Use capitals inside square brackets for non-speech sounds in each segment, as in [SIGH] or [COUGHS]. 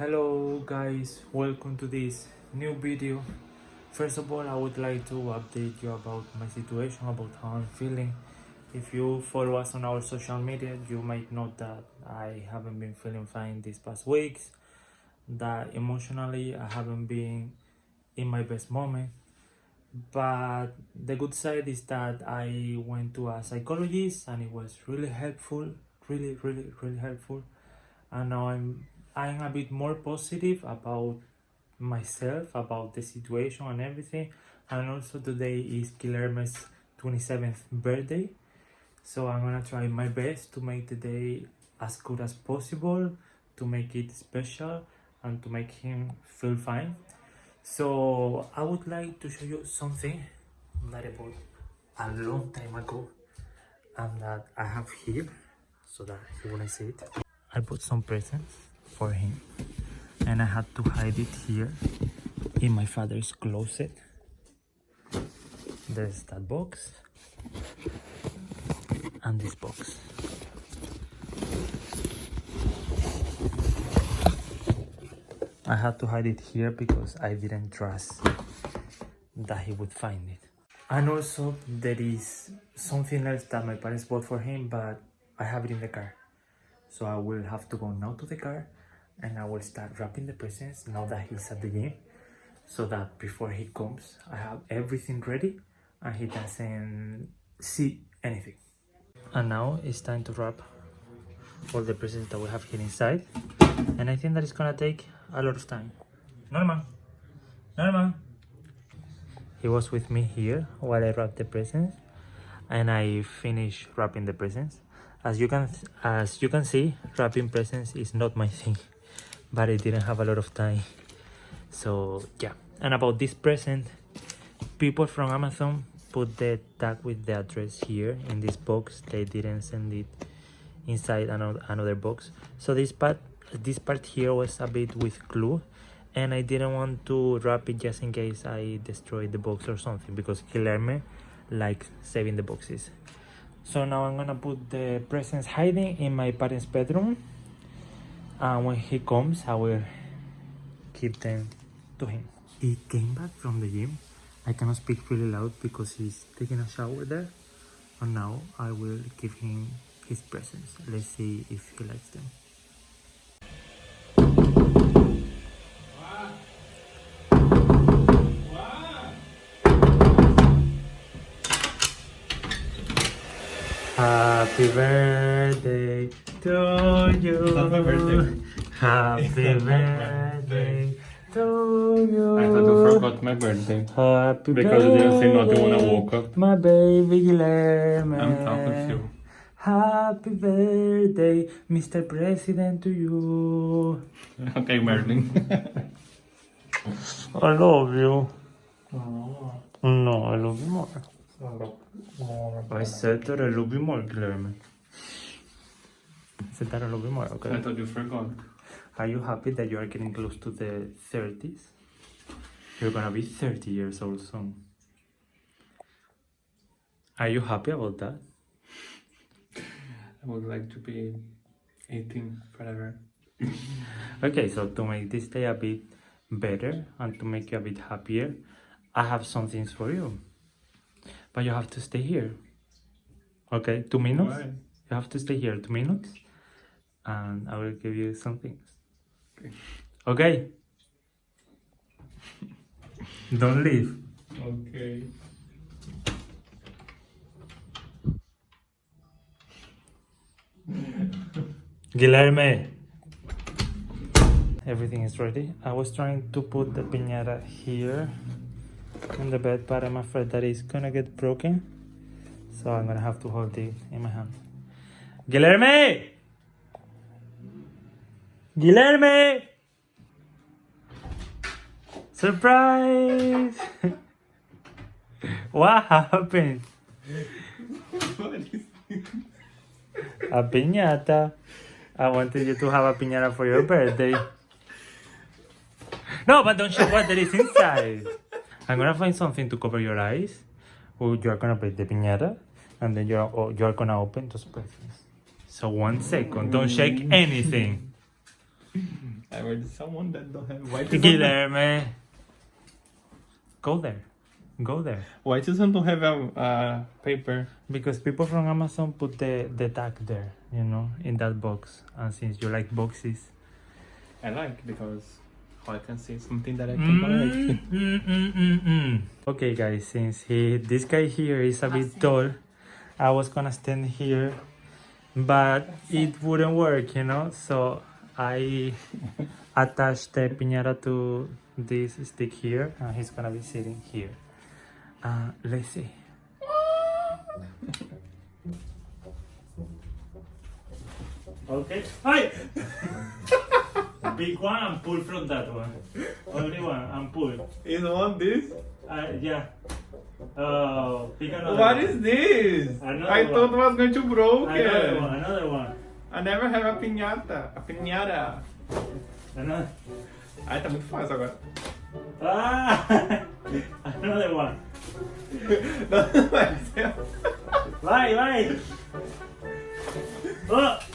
hello guys. Welcome to this new video. First of all i would like to update you about my situation about how i'm feeling. If you follow us on our social media you might know that i haven't been feeling fine these past weeks that emotionally i haven't been in my best moment. But the good side is that i went to a psychologist and it was really helpful really really really helpful. And now i'm I'm a bit more positive about myself, about the situation and everything. And also today is Guilherme's 27th birthday. So I'm gonna try my best to make the day as good as possible, to make it special and to make him feel fine. So I would like to show you something that I bought a long time ago and that I have here so that you wanna see it. I bought some presents for him. And I had to hide it here in my father's closet. There's that box and this box. I had to hide it here because I didn't trust that he would find it. And also there is something else that my parents bought for him but I have it in the car. So I will have to go now to the car and I will start wrapping the presents now that he's at the gym so that before he comes I have everything ready and he doesn't see anything. And now it's time to wrap all the presents that we have here inside and I think that it's gonna take a lot of time. Norman, Norman. He was with me here while I wrapped the presents and I finished wrapping the presents. As you can as you can see, wrapping presents is not my thing but I didn't have a lot of time. So yeah. And about this present people from Amazon put the tag with the address here in this box. They didn't send it inside another, another box. So this part this part here was a bit with glue and I didn't want to wrap it just in case I destroyed the box or something because Guilherme likes saving the boxes. So now I'm gonna put the presents hiding in my parents bedroom and when he comes I will give them to him. He came back from the gym. I cannot speak really loud because he's taking a shower there. And now I will give him his presents. Let's see if he likes them. Happy birthday to you. Happy birthday. Happy [LAUGHS] birthday to you. I thought you forgot my birthday. Happy Because you didn't say nothing when I woke up. My baby Guilherme. I'm talking to you. Happy birthday, Mr. President, to you. [LAUGHS] Okay, Merlin. [LAUGHS] I love you. No, I love you more. I said that I love you more, Guilherme. I said that I love more, okay? I thought you forgot. Are you happy that you are getting close to the 30s? You're gonna be 30 years old soon. Are you happy about that? I would like to be 18 forever. [LAUGHS] Okay, so to make this day a bit better and to make you a bit happier, I have some things for you. But you have to stay here. Okay, two minutes? Why? You have to stay here two minutes and I will give you some things. Okay. Okay? Don't leave. Okay. Guilherme. Everything is ready. I was trying to put the piñata here in the bed, but I'm afraid that it's gonna get broken. So I'm gonna have to hold it in my hand. Guilherme! Guilherme! Surprise! [LAUGHS] what happened? [LAUGHS] A piñata. I wanted you to have a piñata for your birthday. No, but don't show what there is inside. I'm gonna find something to cover your eyes. Or you're gonna break the piñata. And then you're, you're gonna open those presents. So one second, don't shake mm. anything. [LAUGHS] I heard someone that don't have white. Susan don't- Guilherme. Go there. Go there. White Susan don't have a uh, paper. Because people from Amazon put the, the tag there, you know, in that box. And since you like boxes. I like because I can see something that I can collect. Mm, mm, mm, mm, mm. Okay, guys, since he this guy here is a bit tall, I was gonna stand here, but it wouldn't work, you know. So I attached the piñata to this stick here, and he's gonna be sitting here. Uh, let's see. Okay. Hi. [LAUGHS] Big one and pull from that one. Only one and pull. You want this? Uh, yeah. Oh, pick another What one. is this? Another I one. thought it was going to broke Another one, another one. I never have a pinhata. A pinhata. Another. Ai, tá muito fácil agora. Ah! [LAUGHS] another [LAUGHS] one. Não, vai ser. Vai, vai! Oh!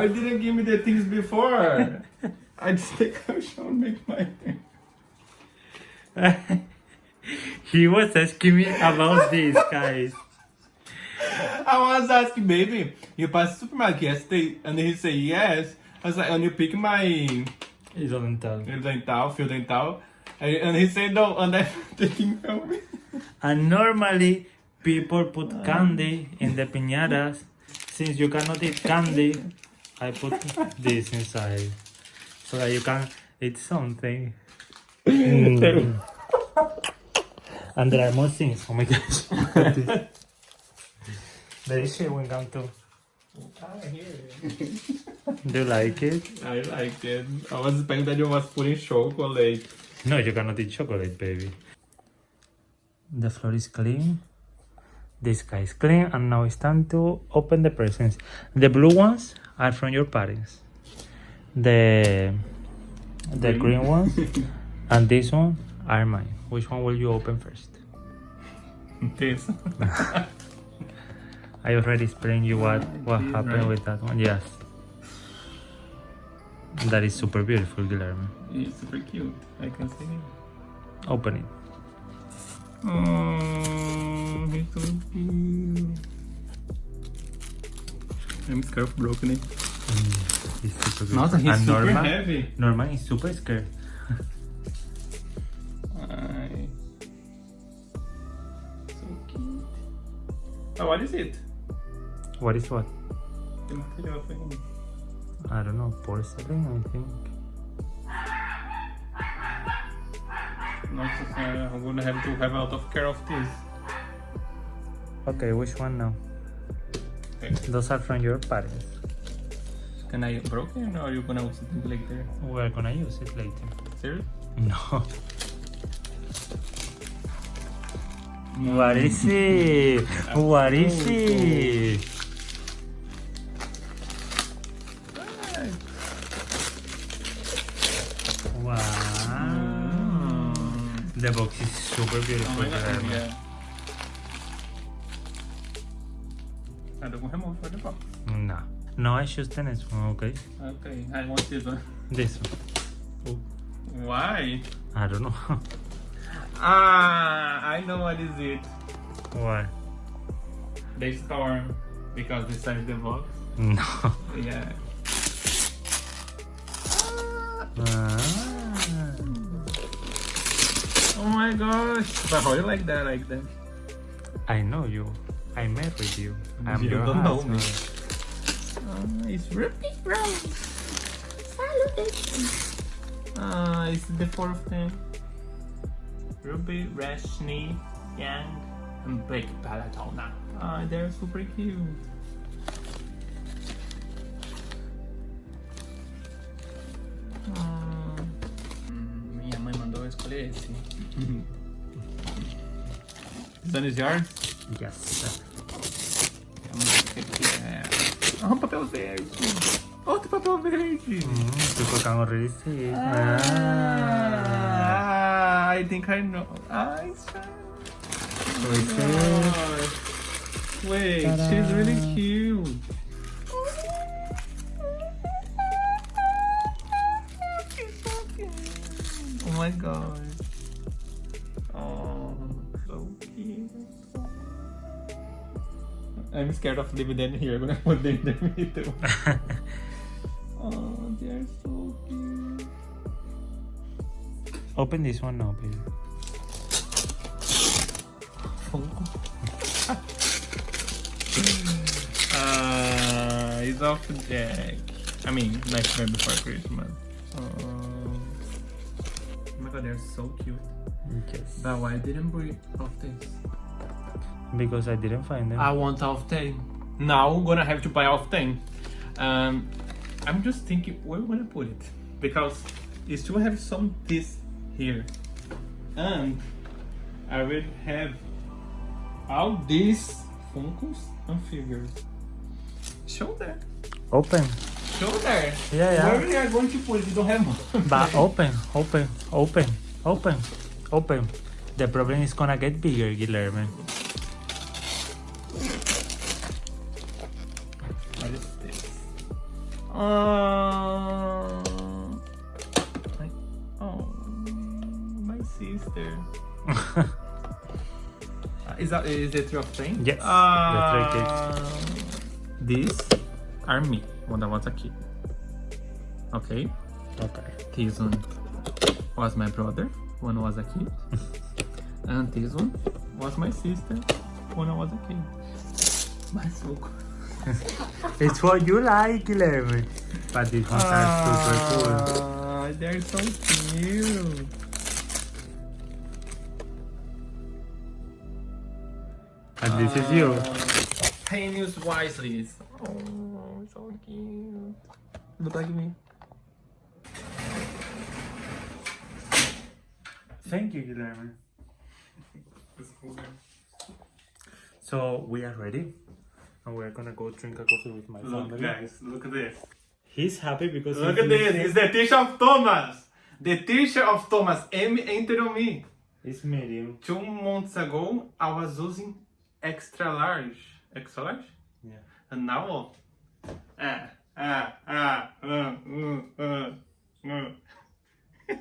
Why you didn't give me the things before? [LAUGHS] I just take a shower and make my thing. [LAUGHS] he was asking me about this, guys. [LAUGHS] I was asking, baby, you pass the supermarket yesterday, and he said yes. I was like, and you pick my He doesn't fio dental, fio dental, and, and he said no, and I'm taking from me. And normally people put candy in the piñatas. Since you cannot eat candy, I put this inside so that you can eat something. Mm. [COUGHS] And there are more things. Oh my gosh. there is chewing gum too. Ah, here. Do you like it? I like it. I was expecting that you was putting chocolate. No, you cannot eat chocolate, baby. The floor is clean. This guy is clean, and now it's time to open the presents. The blue ones are from your parents. The the Green. ones [LAUGHS] and this one are mine. Which one will you open first? This. [LAUGHS] I already explained you what what This, happened right? with that one. Yes. That is super beautiful, Guillermo. It's super cute. I can see it. Open it. Oh, he's so cute. I'm scared of broken it. Mm, he's super good. Nossa, he's and super Norma, heavy. Norma is super scared. Ai. So cute. Oh, what is it? What is what? The material for him. I don't know, porcelain, I think. Nossa senhora, uh, I'm gonna have to have a lot of care of this. Okay, which one now? Okay. Those are from your parents. Can I broke it or are you gonna use it later? We're gonna use it later. Serious? No. Mm. What is it? What is oh, it? Oh. Wow. Mm. The box is super Oh beautiful. my god, Guillermo. yeah. I for the box. No. No, I choose one, okay? Okay, I want this one. This one. Why? I don't know. [LAUGHS] Ah, I know what is it. Why? The storm. Because this is the box. No. Yeah. Ah. Oh my gosh. But how you like that like that? I know you. I met with you. I'm You your don't know me. husband. Ah, it's Ruby Brown. Ah, it's the fourth name. Ruby, Rashni, Yang, and Big Palatona. Ah, they're super cute. Ah, hum, minha mãe mandou eu escolher esse. This [LAUGHS] one is yours? Yes. Vamos ver o que que é. Ah, um papel verde. Outro papel verde. Mm, estoy colocando receipt. Ah, Ah. I think I know. Ai, Receipt. Wait, Ta-da. she's really cute. Oh my god. I'm scared of leaving them here. I'm gonna [LAUGHS] put them in the middle. [LAUGHS] Oh, they're so cute. Open this one now, please. [LAUGHS] uh, it's off the deck. I mean, Nightmare Before Christmas. Oh. oh my god, they're so cute. Yes. But why didn't we of this? Because I didn't find them. I want off 10. Now I'm gonna have to buy off 10. Um, I'm just thinking where we're gonna put it. Because you still have some this here. And I will have all these Funkos and figures. Show there. Open. Show there. Yeah, yeah. Where we are going to put it? You don't have one. But [LAUGHS] open, open, open, open, open. The problem is gonna get bigger, Guillermo. Uh, oh, my sister. [LAUGHS] Is that is it your thing? Yes, Uh, the these are me when I was a kid. Okay. Okay. This one was my brother when I was a kid. [LAUGHS] and this one was my sister when I was a kid. My soul. [LAUGHS] It's what you like, Guillermo. But these ones are super cool. Ah, they're so cute. And this is you. Heinous wisely. Oh, so cute. Look like me. Thank you, Guillermo. So we are ready. And we're gonna go drink a coffee with my Look, family. guys, look at this. He's happy because Look at this. It's the t-shirt of Thomas. The t-shirt of Thomas. M enter on me. It's medium. Two months ago, I was using extra large. Extra large? Yeah. And now, ah, ah, ah, uh, uh, uh, uh. [LAUGHS]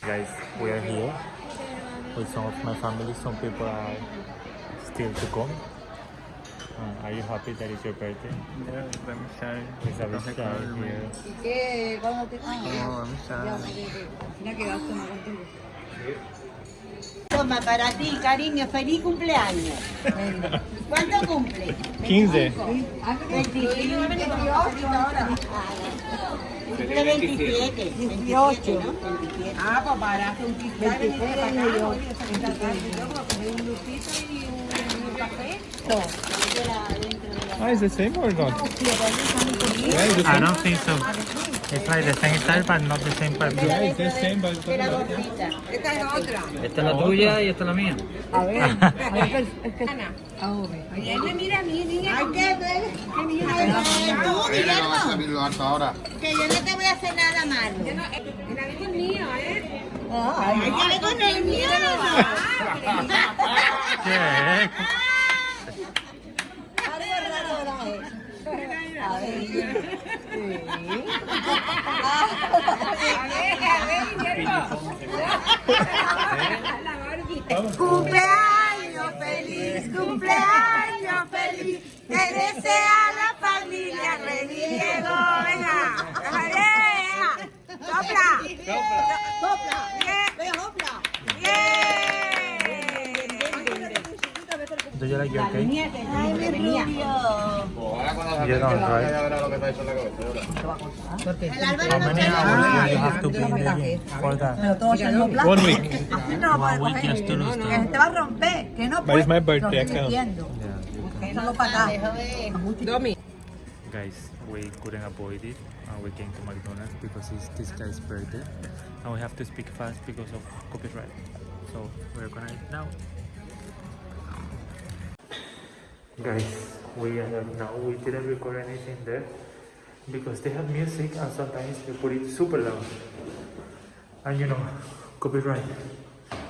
Guys, we are here with some of my family. Some people are still to come. Uh, are you happy that it's your birthday? Yeah. It's a bit shy here. ¿Y qué? ¿Cuándo te ya, shine. Al final quedaste no contigo. Toma, para ti, cariño, feliz cumpleaños. ¿Cuánto cumple? 15. 25, 28 ahora. Cumple 27. 28. Ah, pues para un 23 años yo. un lupito y café. Ah, is the same or not? I don't think so. It's like the same style, but not the same purpose. Yeah, it's the same, but it's Era not. gordita. Esta es otra. Esta es la tuya y esta es la mía. A ver, a ver, es que... Mira a mí, niña. Hay que ver. ¿Qué niña tú, Guillermo? Que yo no te voy a hacer nada malo. Mira, es mío, ¿eh? Ay, hay que ver con el mío. ¿Qué? Algo raro era él. A ver. Sí. A ver, Guillermo. Cumpleaños feliz, cumpleaños feliz. Te desea la familia Reniego. Venga, venga. Sopla. Sopla. Sopla. Do you like your cake? Ay, mi rubio. You don't, right? El Álvaro How no many te hours do you have to be in the gym for that? One week. No, One week just to lose que te va a romper, que no But it's my birthday, I Lo estoy can't. diciendo. Yeah, you can. Solo para acá. Guys, we couldn't avoid it. Uh, and we came to McDonald's because it's this guy's birthday and we have to speak fast because of copyright so we're gonna eat now guys we are now we didn't record anything there because they have music and sometimes they put it super loud and you know copyright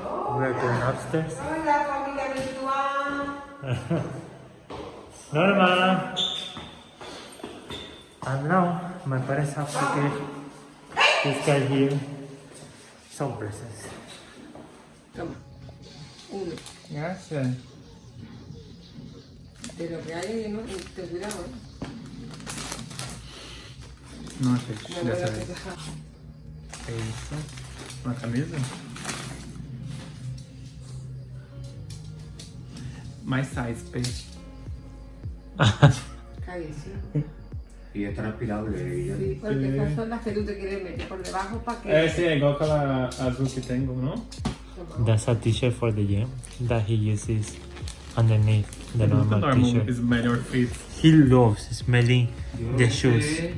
oh. we are going upstairs Hola, familia virtual. [LAUGHS] Norma and now my parents have to ah. give this guy here some presents. Uno. Gracias. De lo que hay, ¿no? Te cuidado, ¿eh? No sé, No sabes. que dejar. Eso. Una camisa. My size, babe. [LAUGHS] Carísimo. Y es transpirable. y ya- Sí, porque Sí. estas son las que tú te quieres meter por debajo para que... Eh, sí, igual con la azul que tengo, ¿no? That's a t-shirt for the gym that he uses underneath the normal Normal t-shirt. is better fit. He loves smelling Yo the no shoes. sé.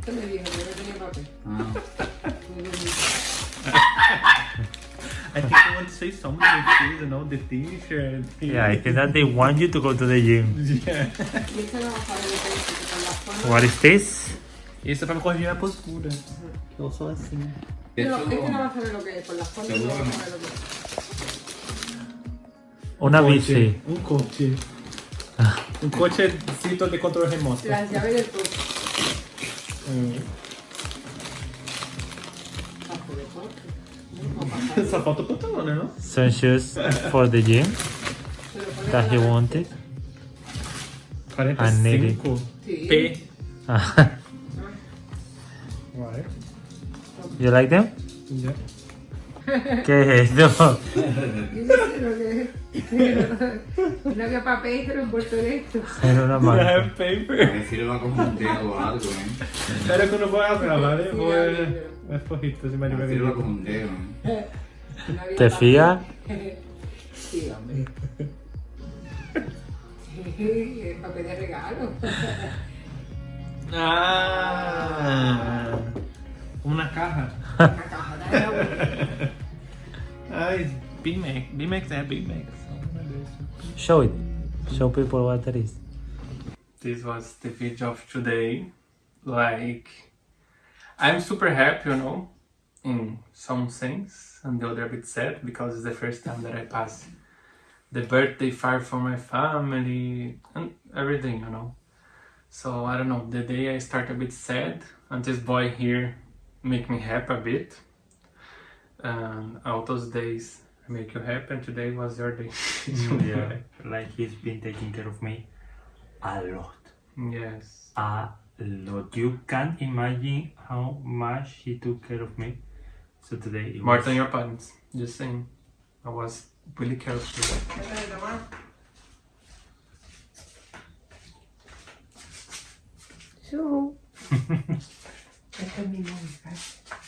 Esto me dijo, yo no tenía papel. Muy bonito. I think I want to say something with shoes, you know, the t-shirt. Yeah, I think that they want you to go to the gym. Yeah. Y esto no va a saber lo que es, porque con las formas... What is this? Isso é pra me corrigir a postura. Eu sou assim. de No, hecho, es que no va a saber que por las formas no va a saber que es. Una bici. Um coche. Um cochecito de controle remoto. Las llaves del coche. Hum. Hace deporte. No, no pasa. Só falta o pantalão, né? Não? Some shoes for the gym Se lo pone that he con la- wanted. 45 Sí. P. Ah, Vai. you like them? Já. ¿Qué es esto? Lo que papel se lo envuelto en esto. Era una marca. paper. A ver si lo va como un dedo o algo, ¿eh? Claro que uno puede hacer la madre. O el si me A ver si lo va como un dedo, ¿eh? ¿Te fías? Sí, hombre. El papel de regalo. Ah, una caja. [LAUGHS] Ai, Big Mac. Big Mac é Big Show it. Show people what it is. This was the video of today. Like, I'm super happy, you know, in some things, and the other a bit sad because it's the first time that I pass the birthday far from my family and everything, you know. So I don't know. The day I start a bit sad, and this boy here make me happy a bit. And all those days make you happy, and today was your day. [LAUGHS] Mm, yeah, [LAUGHS] like he's been taking care of me a lot. Yes. A lot. You can't imagine how much he took care of me. So today it More was- than your parents. Just saying. I was really careful. Su. Esta es mi móvil.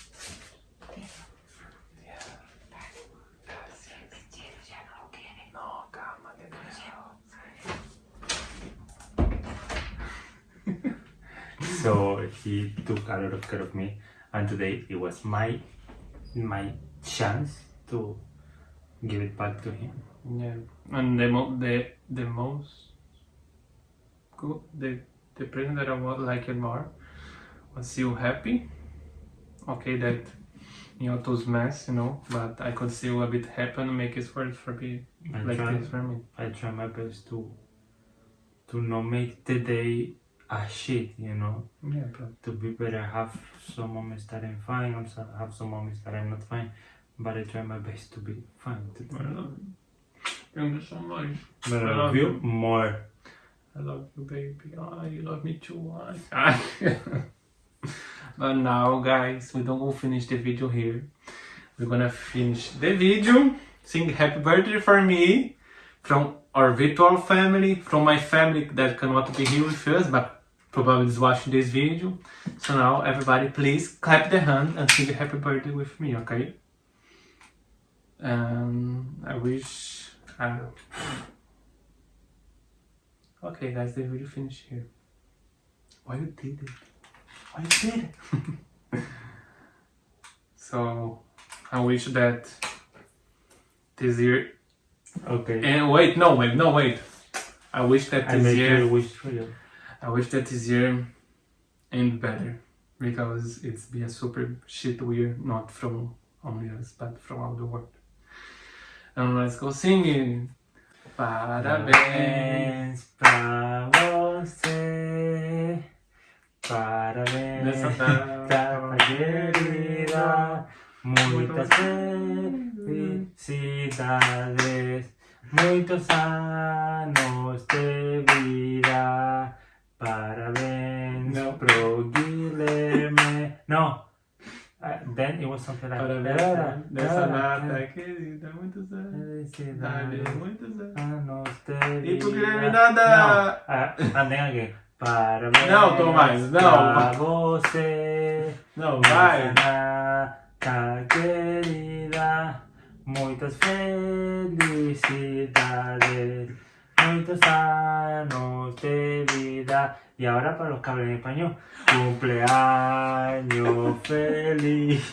So he took a lot of care of me, and today it was my my chance to give it back to him. Yeah. And the mo- the the most good the the present that I would like it more was you happy. Okay, that you know those mess, you know, but I could see a bit happy make it for for me I like try, this for me. I try my best to to not make the day a shit, you know. Yeah, but To be better, have some moments that I'm fine, also have some moments that I'm not fine, but I try my best to be fine. I love you. Thank you so much. But I I love you you. more. I love you, baby. Oh, you love me too. ah. [LAUGHS] but now, guys, we don't go finish the video here. We're gonna finish the video. Sing happy birthday for me from our virtual family, from my family that cannot be here with us, but probably is watching this video. So now, everybody, please clap the hand and sing happy birthday with me, okay? Um, I wish. Uh, Okay, guys, the video finished here. Why you did it? I did. It? [LAUGHS] so I wish that this year. Okay. And wait, no, wait, no, wait. I wish that I this year. your wish real. I wish that this year end better because it's be a super shit year, not from only us, but from all the world. And let's go singing. Parabéns. Pra você. Parabéns, Nessa data querida. Muitas felicidades. Muitos anos de vida. Parabéns No. pro Guilherme. No. Uh, then it was something like Parabéns nessa data querida. Muitos anos. Muitos anos. Anos de E pro. Guilherme nada. Não, ah, and then again. Parabéns Não, Tomás, não. pra você. Não, vai. data querida. Muitas felicidades. Años de vida. Y ahora para los que hablan español. Cumpleaños feliz.